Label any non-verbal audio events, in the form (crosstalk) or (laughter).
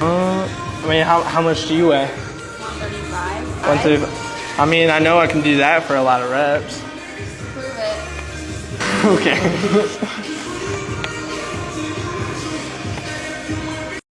Uh, I mean, how, how much do you weigh? 135. One thirty. I mean, I know I can do that for a lot of reps. Prove it. (laughs) Okay. (laughs)